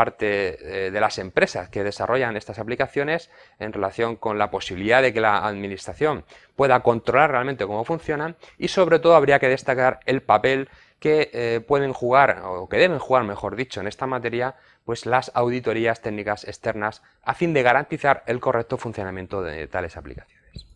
parte eh, de las empresas que desarrollan estas aplicaciones en relación con la posibilidad de que la administración pueda controlar realmente cómo funcionan y sobre todo habría que destacar el papel que eh, pueden jugar, o que deben jugar, mejor dicho, en esta materia, pues las auditorías técnicas externas a fin de garantizar el correcto funcionamiento de tales aplicaciones.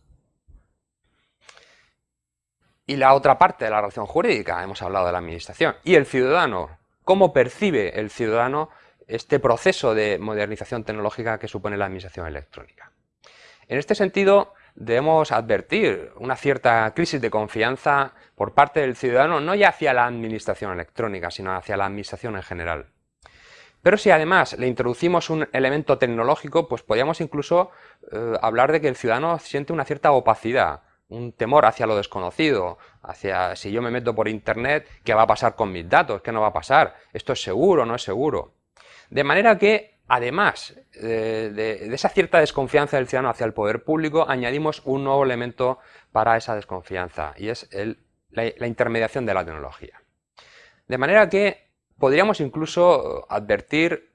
Y la otra parte de la relación jurídica, hemos hablado de la administración, y el ciudadano, cómo percibe el ciudadano este proceso de modernización tecnológica que supone la administración electrónica. En este sentido, debemos advertir una cierta crisis de confianza por parte del ciudadano, no ya hacia la administración electrónica, sino hacia la administración en general. Pero si además le introducimos un elemento tecnológico, pues podríamos incluso eh, hablar de que el ciudadano siente una cierta opacidad, un temor hacia lo desconocido, hacia si yo me meto por internet, ¿qué va a pasar con mis datos? ¿Qué no va a pasar? ¿Esto es seguro o no es seguro? De manera que, además eh, de, esa cierta desconfianza del ciudadano hacia el poder público, añadimos un nuevo elemento para esa desconfianza, y es la intermediación de la tecnología. De manera que Podríamos incluso advertir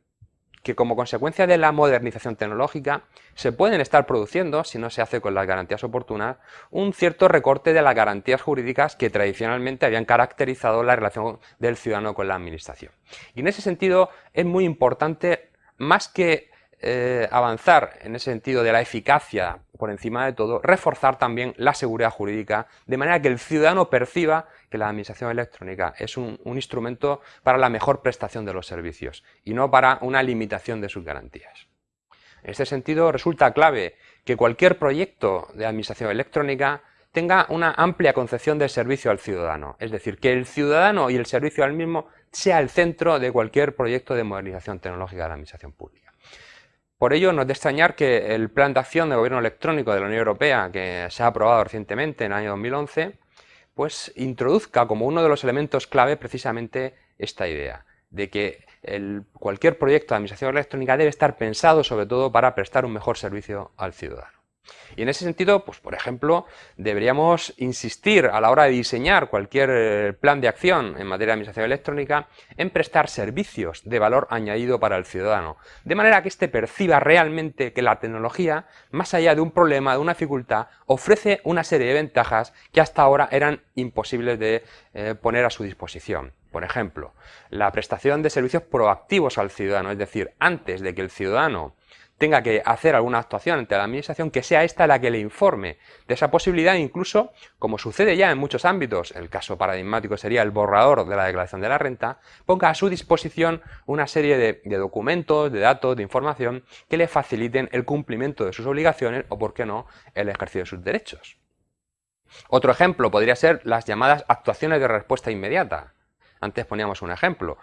que como consecuencia de la modernización tecnológica se pueden estar produciendo, si no se hace con las garantías oportunas, un cierto recorte de las garantías jurídicas que tradicionalmente habían caracterizado la relación del ciudadano con la administración. Y en ese sentido es muy importante, más que eh, avanzar en ese sentido de la eficacia por encima de todo, reforzar también la seguridad jurídica, de manera que el ciudadano perciba que la administración electrónica es un, instrumento para la mejor prestación de los servicios y no para una limitación de sus garantías. En este sentido, resulta clave que cualquier proyecto de administración electrónica tenga una amplia concepción del servicio al ciudadano, es decir, que el ciudadano y el servicio al mismo sea el centro de cualquier proyecto de modernización tecnológica de la administración pública. Por ello, no es de extrañar que el Plan de Acción de Gobierno Electrónico de la Unión Europea, que se ha aprobado recientemente en el año 2011, pues introduzca como uno de los elementos clave precisamente esta idea, de que cualquier proyecto de administración electrónica debe estar pensado sobre todo para prestar un mejor servicio al ciudadano. Y en ese sentido, pues por ejemplo, deberíamos insistir a la hora de diseñar cualquier eh, plan de acción en materia de administración electrónica en prestar servicios de valor añadido para el ciudadano, de manera que éste perciba realmente que la tecnología, más allá de un problema, de una dificultad, ofrece una serie de ventajas que hasta ahora eran imposibles de eh, poner a su disposición. Por ejemplo, la prestación de servicios proactivos al ciudadano, es decir, antes de que el ciudadano tenga que hacer alguna actuación ante la administración, que sea esta la que le informe de esa posibilidad, incluso, como sucede ya en muchos ámbitos, el caso paradigmático sería el borrador de la declaración de la renta, ponga a su disposición una serie de, de documentos, de datos, de información que le faciliten el cumplimiento de sus obligaciones o, por qué no, el ejercicio de sus derechos. Otro ejemplo podría ser las llamadas actuaciones de respuesta inmediata. Antes poníamos un ejemplo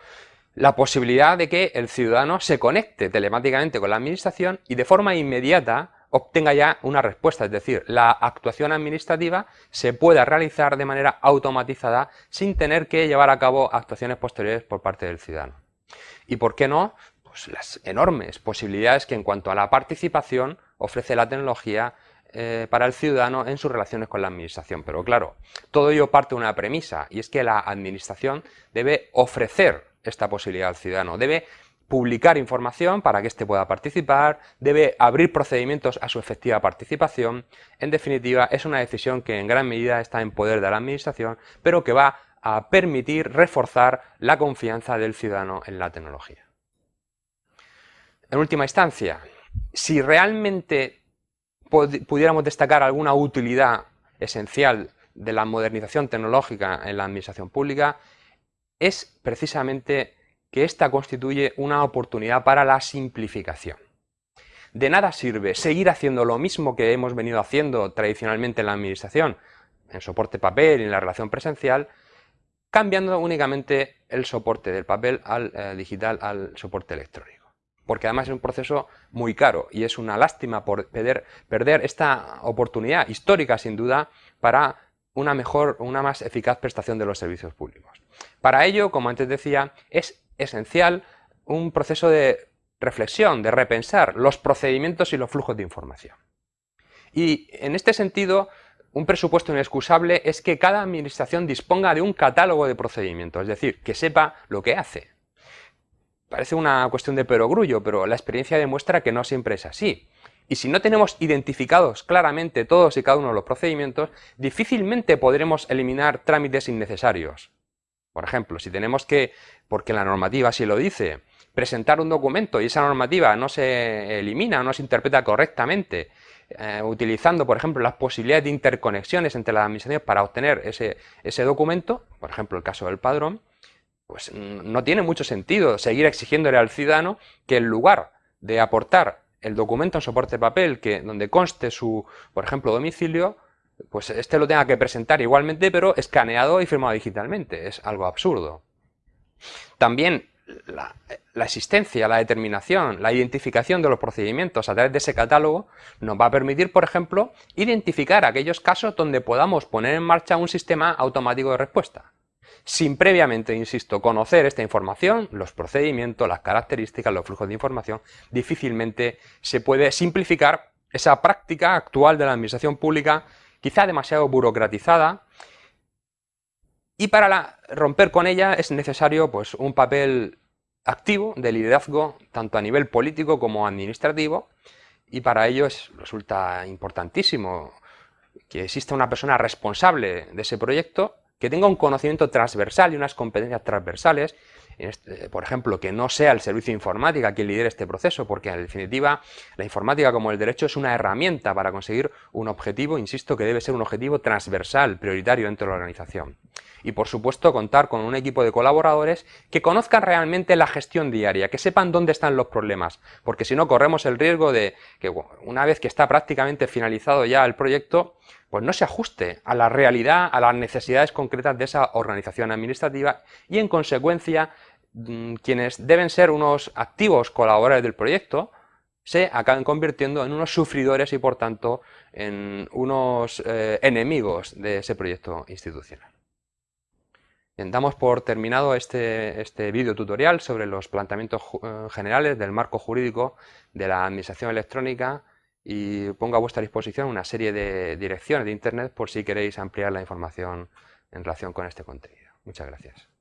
la posibilidad de que el ciudadano se conecte telemáticamente con la administración y de forma inmediata obtenga ya una respuesta, es decir, la actuación administrativa se pueda realizar de manera automatizada sin tener que llevar a cabo actuaciones posteriores por parte del ciudadano. ¿Y por qué no? Pues las enormes posibilidades que en cuanto a la participación ofrece la tecnología eh, para el ciudadano en sus relaciones con la administración. Pero claro, todo ello parte de una premisa y es que la administración debe ofrecer esta posibilidad al ciudadano. Debe publicar información para que éste pueda participar, debe abrir procedimientos a su efectiva participación. En definitiva, es una decisión que en gran medida está en poder de la administración, pero que va a permitir reforzar la confianza del ciudadano en la tecnología. En última instancia, si realmente pudiéramos destacar alguna utilidad esencial de la modernización tecnológica en la administración pública, es precisamente que esta constituye una oportunidad para la simplificación. De nada sirve seguir haciendo lo mismo que hemos venido haciendo tradicionalmente en la administración, en soporte papel y en la relación presencial, cambiando únicamente el soporte del papel al eh, digital al soporte electrónico. Porque además es un proceso muy caro y es una lástima por perder esta oportunidad histórica sin duda para una mejor, una más eficaz prestación de los servicios públicos. Para ello, como antes decía, es esencial un proceso de reflexión, de repensar los procedimientos y los flujos de información. Y en este sentido, un presupuesto inexcusable es que cada administración disponga de un catálogo de procedimientos, es decir, que sepa lo que hace. parece una cuestión de perogrullo, pero la experiencia demuestra que no siempre es así. Y si no tenemos identificados claramente todos y cada uno de los procedimientos, difícilmente podremos eliminar trámites innecesarios. Por ejemplo, si tenemos que, porque la normativa así lo dice, presentar un documento y esa normativa no se elimina, no se interpreta correctamente, eh, utilizando, por ejemplo, las posibilidades de interconexiones entre las administraciones para obtener ese, ese documento, por ejemplo, el caso del padrón, pues no tiene mucho sentido seguir exigiéndole al ciudadano que en lugar de aportar el documento en soporte papel que, donde conste su, por ejemplo, domicilio, pues este lo tenga que presentar igualmente, pero escaneado y firmado digitalmente. Es algo absurdo. También la, existencia, la determinación, la identificación de los procedimientos a través de ese catálogo nos va a permitir, por ejemplo, identificar aquellos casos donde podamos poner en marcha un sistema automático de respuesta sin previamente, insisto, conocer esta información, los procedimientos, las características, los flujos de información, difícilmente se puede simplificar esa práctica actual de la administración pública, quizá demasiado burocratizada, y para romper con ella es necesario pues, un papel activo de liderazgo, tanto a nivel político como administrativo, y para ello resulta importantísimo que exista una persona responsable de ese proyecto que tenga un conocimiento transversal y unas competencias transversales, por ejemplo, que no sea el servicio informática quien lidere este proceso, porque en definitiva la informática como el derecho es una herramienta para conseguir un objetivo, insisto, que debe ser un objetivo transversal, prioritario dentro de la organización. Y por supuesto contar con un equipo de colaboradores que conozcan realmente la gestión diaria, que sepan dónde están los problemas, porque si no corremos el riesgo de que una vez que está prácticamente finalizado ya el proyecto, pues no se ajuste a la realidad, a las necesidades concretas de esa organización administrativa y en consecuencia quienes deben ser unos activos colaboradores del proyecto se acaben convirtiendo en unos sufridores y por tanto en unos eh, enemigos de ese proyecto institucional. Bien, damos por terminado este, este vídeo tutorial sobre los planteamientos eh, generales del marco jurídico de la administración electrónica y pongo a vuestra disposición una serie de direcciones de internet por si queréis ampliar la información en relación con este contenido. Muchas gracias.